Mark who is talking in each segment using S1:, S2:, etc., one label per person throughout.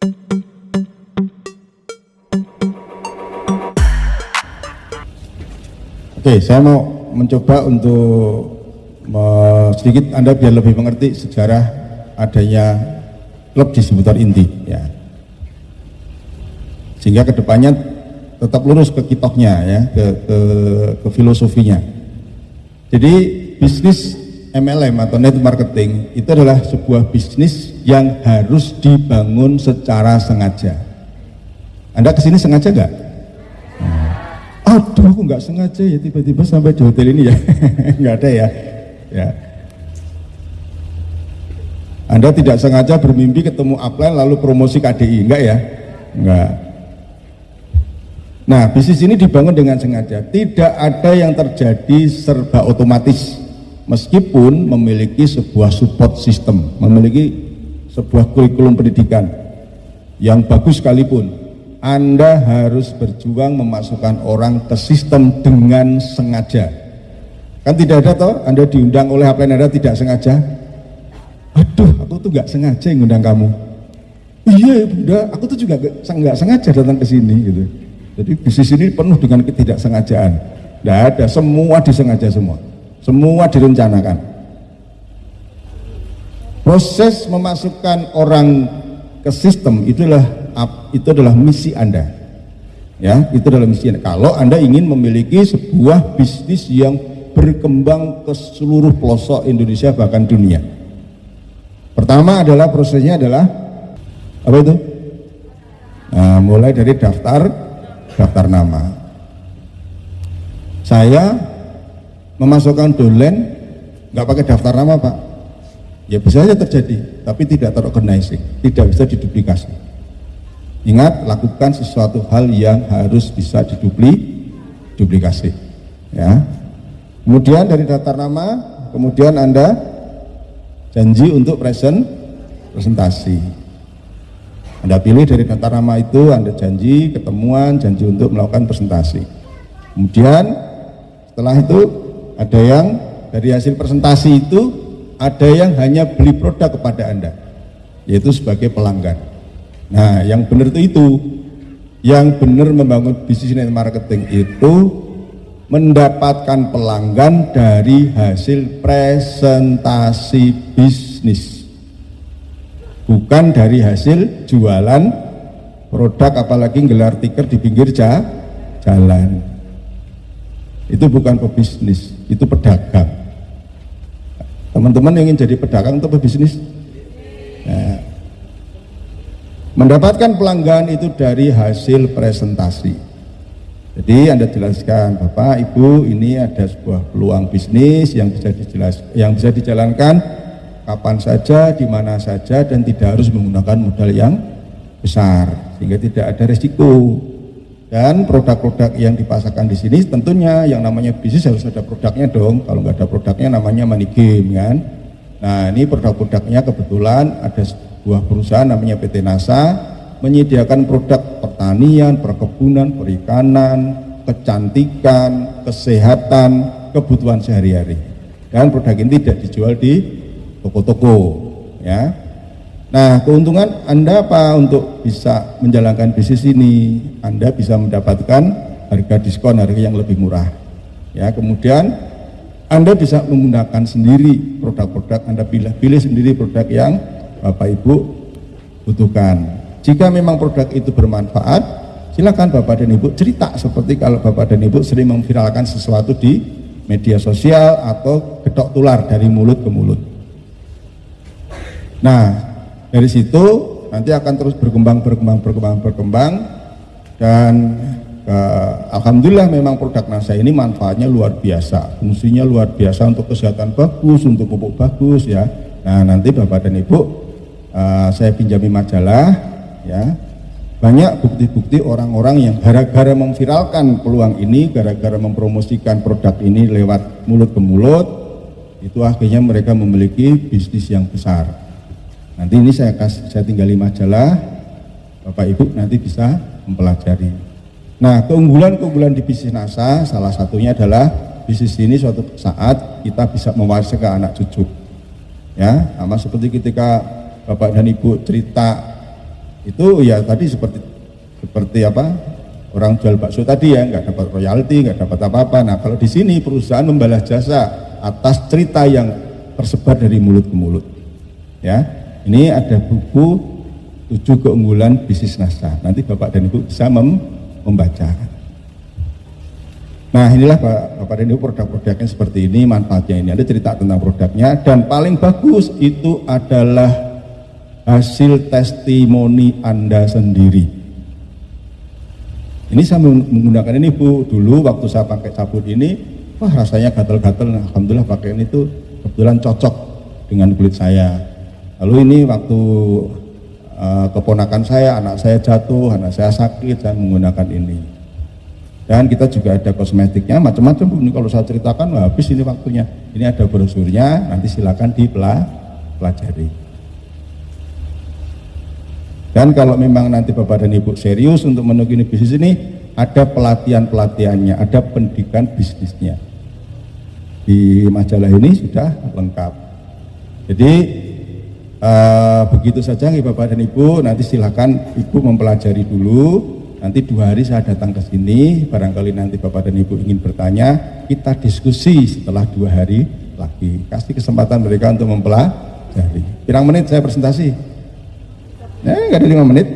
S1: Oke, saya mau mencoba untuk sedikit Anda biar lebih mengerti sejarah adanya klub distributor inti ya. Sehingga ke depannya tetap lurus ke kitohnya ya, ke, ke, ke filosofinya. Jadi bisnis MLM atau net marketing itu adalah sebuah bisnis yang harus dibangun secara sengaja. Anda ke sini sengaja nggak? Nah, aduh, aku nggak sengaja ya tiba-tiba sampai di hotel ini ya, nggak ada ya. Ya. Anda tidak sengaja bermimpi ketemu upline lalu promosi KDI, enggak ya? Enggak. Nah, bisnis ini dibangun dengan sengaja. Tidak ada yang terjadi serba otomatis meskipun memiliki sebuah support system, memiliki sebuah kurikulum pendidikan yang bagus sekalipun, Anda harus berjuang memasukkan orang ke sistem dengan sengaja. Kan tidak ada toh, Anda diundang oleh apa yang Anda tidak sengaja. Aduh, aku tuh nggak sengaja ngundang kamu. Iya, bunda, aku tuh juga nggak sengaja datang ke sini gitu. Jadi bisnis ini penuh dengan ketidaksengajaan. Tidak ada, semua disengaja semua. Semua direncanakan. Proses memasukkan orang ke sistem itulah itu adalah misi Anda. Ya, itu adalah misi Anda. Kalau Anda ingin memiliki sebuah bisnis yang berkembang ke seluruh pelosok Indonesia bahkan dunia. Pertama adalah prosesnya adalah apa itu? Nah, mulai dari daftar daftar nama. Saya memasukkan dolen nggak pakai daftar nama pak ya bisa saja terjadi tapi tidak terorganisir tidak bisa diduplikasi. Ingat lakukan sesuatu hal yang harus bisa didupli duplikasi ya. Kemudian dari daftar nama kemudian anda janji untuk present presentasi. Anda pilih dari daftar nama itu anda janji ketemuan janji untuk melakukan presentasi. Kemudian setelah itu ada yang dari hasil presentasi itu ada yang hanya beli produk kepada Anda, yaitu sebagai pelanggan. Nah, yang benar itu itu. Yang benar membangun bisnis net marketing itu mendapatkan pelanggan dari hasil presentasi bisnis. Bukan dari hasil jualan produk apalagi gelar tiker di pinggir jalan. Itu bukan pebisnis itu pedagang. Teman-teman yang ingin jadi pedagang atau pebisnis? Nah, mendapatkan pelanggan itu dari hasil presentasi. Jadi Anda jelaskan, Bapak, Ibu, ini ada sebuah peluang bisnis yang bisa dijelas, yang bisa dijalankan kapan saja, di mana saja, dan tidak harus menggunakan modal yang besar, sehingga tidak ada resiko dan produk-produk yang dipasarkan di sini tentunya yang namanya bisnis harus ada produknya dong. Kalau nggak ada produknya namanya money game kan? Nah ini produk-produknya kebetulan ada sebuah perusahaan namanya PT NASA menyediakan produk pertanian, perkebunan, perikanan, kecantikan, kesehatan, kebutuhan sehari-hari. Dan produk ini tidak dijual di toko-toko ya Nah, keuntungan Anda apa untuk bisa menjalankan bisnis ini? Anda bisa mendapatkan harga diskon, harga yang lebih murah. Ya, kemudian Anda bisa menggunakan sendiri produk-produk, Anda pilih-pilih sendiri produk yang Bapak Ibu butuhkan. Jika memang produk itu bermanfaat, silakan Bapak dan Ibu cerita seperti kalau Bapak dan Ibu sering memviralkan sesuatu di media sosial atau gedok tular dari mulut ke mulut. Nah, dari situ nanti akan terus berkembang, berkembang, berkembang, berkembang dan uh, Alhamdulillah memang produk NASA ini manfaatnya luar biasa, fungsinya luar biasa untuk kesehatan bagus, untuk pupuk bagus ya. Nah nanti Bapak dan Ibu uh, saya pinjami majalah ya banyak bukti-bukti orang-orang yang gara-gara memviralkan peluang ini, gara-gara mempromosikan produk ini lewat mulut ke mulut, itu akhirnya mereka memiliki bisnis yang besar. Nanti ini saya kasih, saya tinggali majalah, Bapak Ibu nanti bisa mempelajari. Nah, keunggulan-keunggulan di bisnis NASA salah satunya adalah bisnis ini suatu saat kita bisa mewarisi ke anak cucu. Ya, sama seperti ketika Bapak dan Ibu cerita itu ya tadi seperti seperti apa orang jual bakso tadi ya nggak dapat royalti nggak dapat apa-apa nah kalau di sini perusahaan membalas jasa atas cerita yang tersebar dari mulut ke mulut ya ini ada buku tujuh keunggulan bisnis nasa. Nanti bapak dan ibu bisa mem membaca. Nah inilah bapak dan ibu produk-produknya seperti ini manfaatnya ini. Ada cerita tentang produknya dan paling bagus itu adalah hasil testimoni anda sendiri. Ini saya menggunakan ini Bu, dulu waktu saya pakai sabun ini, wah rasanya gatal-gatal, nah, Alhamdulillah pakai ini tuh kebetulan cocok dengan kulit saya. Lalu ini waktu uh, keponakan saya, anak saya jatuh, anak saya sakit, saya menggunakan ini. Dan kita juga ada kosmetiknya, macam-macam ini kalau saya ceritakan, habis ini waktunya. Ini ada brosurnya, nanti silakan dipelajari. Dan kalau memang nanti Bapak dan Ibu serius untuk menekuni bisnis ini, ada pelatihan-pelatihannya, ada pendidikan bisnisnya. Di majalah ini sudah lengkap. Jadi uh, begitu saja Bapak dan Ibu, nanti silakan Ibu mempelajari dulu. Nanti dua hari saya datang ke sini, barangkali nanti Bapak dan Ibu ingin bertanya, kita diskusi setelah dua hari lagi. Kasih kesempatan mereka untuk mempelajari. Pirang menit saya presentasi? Ya, nggak ada lima menit.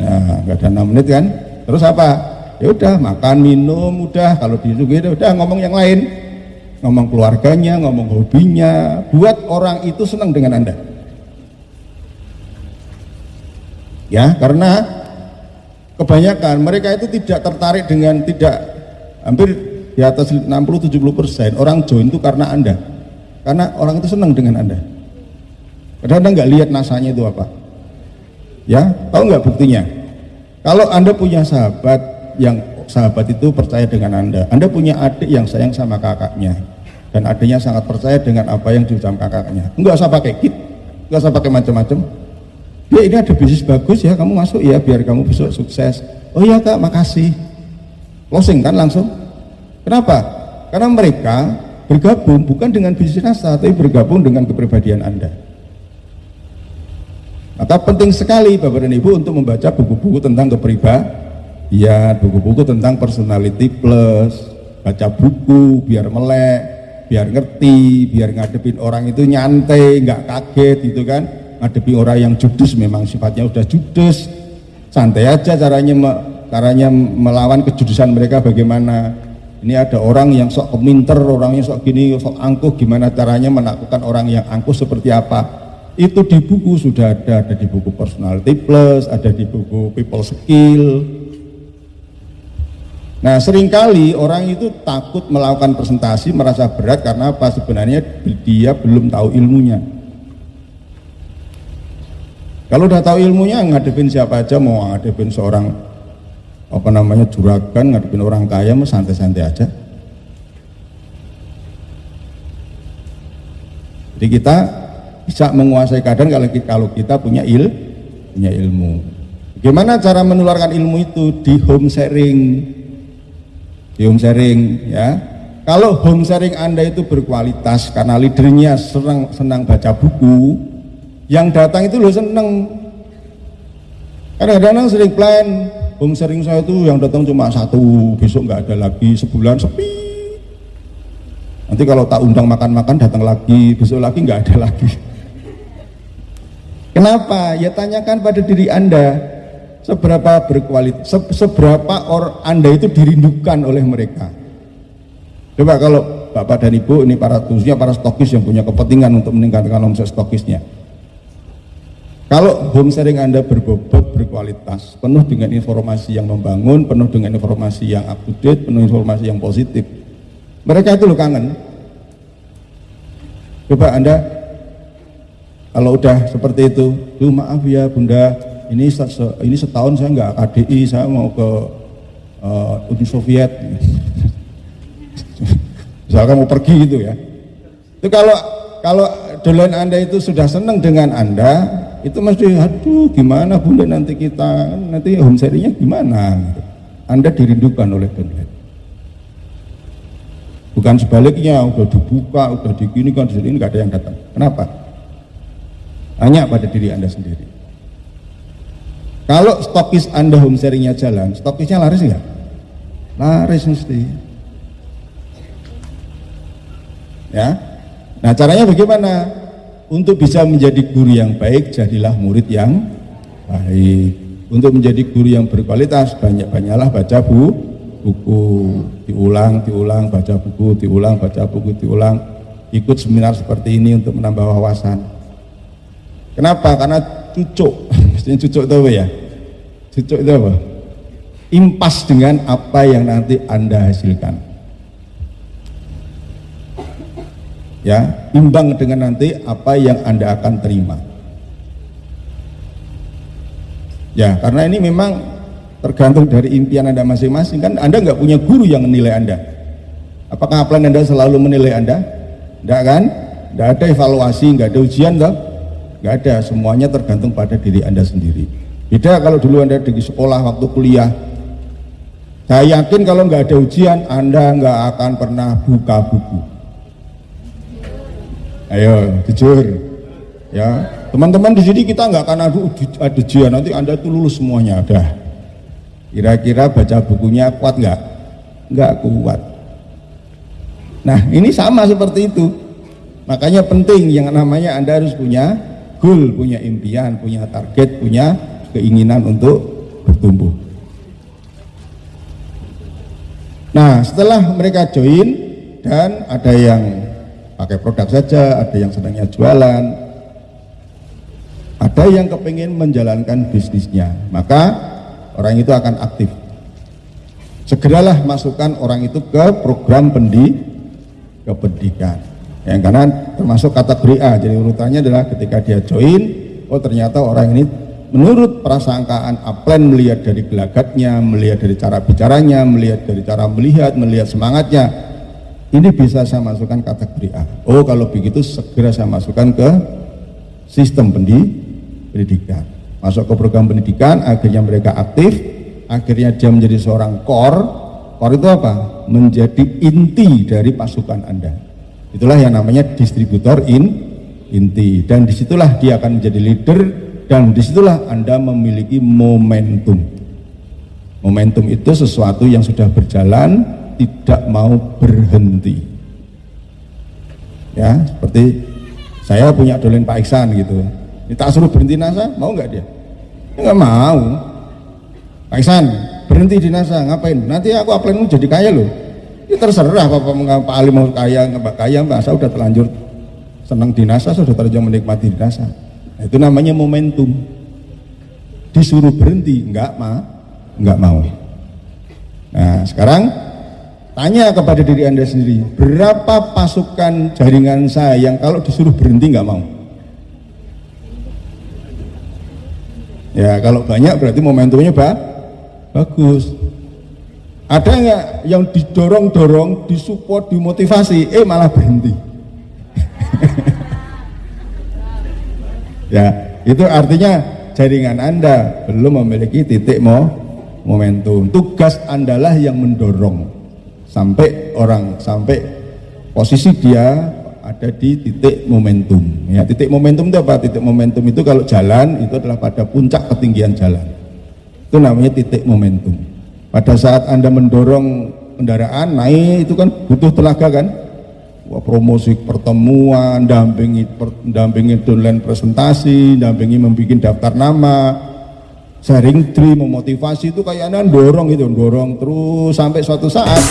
S1: Ya, nggak ada enam menit kan. Terus apa? Ya udah makan, minum, udah. Kalau ya udah ngomong yang lain. Ngomong keluarganya, ngomong hobinya. Buat orang itu senang dengan Anda. Ya, karena kebanyakan mereka itu tidak tertarik dengan tidak hampir di atas 60-70 persen orang join itu karena Anda. Karena orang itu senang dengan Anda. Padahal Anda nggak lihat nasanya itu apa. Ya, tahu nggak buktinya? Kalau Anda punya sahabat yang sahabat itu percaya dengan Anda, Anda punya adik yang sayang sama kakaknya, dan adiknya sangat percaya dengan apa yang diucapkan kakaknya. Enggak usah pakai kit, enggak usah pakai macam-macam. Ya ini ada bisnis bagus ya, kamu masuk ya biar kamu besok sukses. Oh iya kak, makasih. Closing kan langsung. Kenapa? Karena mereka bergabung bukan dengan bisnis rasa, tapi bergabung dengan kepribadian Anda. Maka penting sekali Bapak dan Ibu untuk membaca buku-buku tentang kepribadian, buku-buku tentang personality plus, baca buku biar melek, biar ngerti, biar ngadepin orang itu nyantai, nggak kaget gitu kan. Ngadepi orang yang judes memang sifatnya udah judes, santai aja caranya caranya melawan kejudesan mereka bagaimana. Ini ada orang yang sok keminter, orangnya sok gini, sok angkuh, gimana caranya menaklukkan orang yang angkuh seperti apa itu di buku sudah ada, ada di buku personality plus, ada di buku people skill. Nah sering kali orang itu takut melakukan presentasi merasa berat karena apa sebenarnya dia belum tahu ilmunya. Kalau udah tahu ilmunya ngadepin siapa aja mau ngadepin seorang apa namanya juragan, ngadepin orang kaya mau santai-santai aja. Jadi kita bisa menguasai keadaan kalau kita, kalau kita punya il punya ilmu bagaimana cara menularkan ilmu itu di home sharing di home sharing ya. Kalau home sharing anda itu berkualitas karena leadernya senang, senang baca buku yang datang itu lo seneng. Kadang-kadang sering plan home sharing saya itu yang datang cuma satu besok nggak ada lagi sebulan sepi. Nanti kalau tak undang makan-makan datang lagi besok lagi nggak ada lagi. Kenapa? Ya tanyakan pada diri Anda seberapa berkualitas, se seberapa orang Anda itu dirindukan oleh mereka. Coba kalau Bapak dan Ibu ini para khususnya para stokis yang punya kepentingan untuk meningkatkan omset stokisnya. Kalau home sharing Anda berbobot, berkualitas, penuh dengan informasi yang membangun, penuh dengan informasi yang up to date, penuh informasi yang positif. Mereka itu lo kangen. Coba Anda kalau udah seperti itu, tuh maaf ya bunda, ini ini setahun saya nggak KDI, saya mau ke uh, Uni Soviet. Misalkan mau pergi gitu ya. Itu kalau kalau dolen anda itu sudah senang dengan anda, itu mesti aduh gimana bunda nanti kita nanti home sharingnya gimana? Anda dirindukan oleh dolen. Bukan sebaliknya, udah dibuka, udah digini kan di sini nggak ada yang datang. Kenapa? Tanya pada diri Anda sendiri. Kalau stokis Anda home sharingnya jalan, stokisnya laris nggak? Laris mesti. Ya. Nah, caranya bagaimana? Untuk bisa menjadi guru yang baik, jadilah murid yang baik. Untuk menjadi guru yang berkualitas, banyak-banyaklah baca bu, buku, diulang, diulang, baca buku, diulang, baca buku, diulang. Ikut seminar seperti ini untuk menambah wawasan Kenapa? Karena cucuk. Maksudnya cucuk itu apa ya? Cucuk itu apa? Impas dengan apa yang nanti Anda hasilkan. Ya, imbang dengan nanti apa yang Anda akan terima. Ya, karena ini memang tergantung dari impian Anda masing-masing. Kan Anda nggak punya guru yang menilai Anda. Apakah plan Anda selalu menilai Anda? Tidak kan? Tidak ada evaluasi, nggak ada ujian, toh? Nggak ada semuanya tergantung pada diri anda sendiri. Beda kalau dulu anda di sekolah waktu kuliah. Saya yakin kalau nggak ada ujian anda nggak akan pernah buka buku. Ayo jujur. Ya teman-teman di sini kita nggak akan ada, ujian. Nanti anda itu lulus semuanya ada kira-kira baca bukunya kuat nggak? Nggak kuat. Nah ini sama seperti itu. Makanya penting yang namanya anda harus punya goal, punya impian, punya target, punya keinginan untuk bertumbuh. Nah, setelah mereka join dan ada yang pakai produk saja, ada yang senangnya jualan, ada yang kepingin menjalankan bisnisnya, maka orang itu akan aktif. Segeralah masukkan orang itu ke program pendi, kependidikan yang kanan termasuk kategori A. Jadi urutannya adalah ketika dia join oh ternyata orang ini menurut prasangkaan Aplen melihat dari gelagatnya melihat dari cara bicaranya melihat dari cara melihat melihat semangatnya ini bisa saya masukkan kategori A. Oh kalau begitu segera saya masukkan ke sistem pendidikan. Masuk ke program pendidikan akhirnya mereka aktif akhirnya dia menjadi seorang core core itu apa? menjadi inti dari pasukan anda Itulah yang namanya distributor in inti dan di situlah dia akan menjadi leader dan di situlah Anda memiliki momentum. Momentum itu sesuatu yang sudah berjalan tidak mau berhenti. Ya, seperti saya punya dolen Pak Iksan gitu. Ini suruh berhenti NASA, mau nggak dia? Nggak mau. Pak Iksan, berhenti di NASA, ngapain? Nanti aku apply jadi kaya loh Ya terserah Bapak Pak Ali mau kaya nggak kaya mbak saya udah terlanjur senang di NASA sudah terlanjur menikmati di NASA. Nah, itu namanya momentum. Disuruh berhenti nggak ma nggak mau. Nah sekarang tanya kepada diri anda sendiri berapa pasukan jaringan saya yang kalau disuruh berhenti nggak mau? Ya kalau banyak berarti momentumnya bah, bagus ada nggak yang didorong-dorong, disupport, dimotivasi, eh malah berhenti? ya, itu artinya jaringan Anda belum memiliki titik mo momentum. Tugas Anda lah yang mendorong sampai orang sampai posisi dia ada di titik momentum. Ya, titik momentum itu apa? Titik momentum itu kalau jalan itu adalah pada puncak ketinggian jalan. Itu namanya titik momentum pada saat Anda mendorong kendaraan naik itu kan butuh tenaga kan? Wah, promosi pertemuan, dampingi per, dampingi downline presentasi, dampingi membuat daftar nama, sharing tree, memotivasi itu kayak Anda dorong itu, dorong terus sampai suatu saat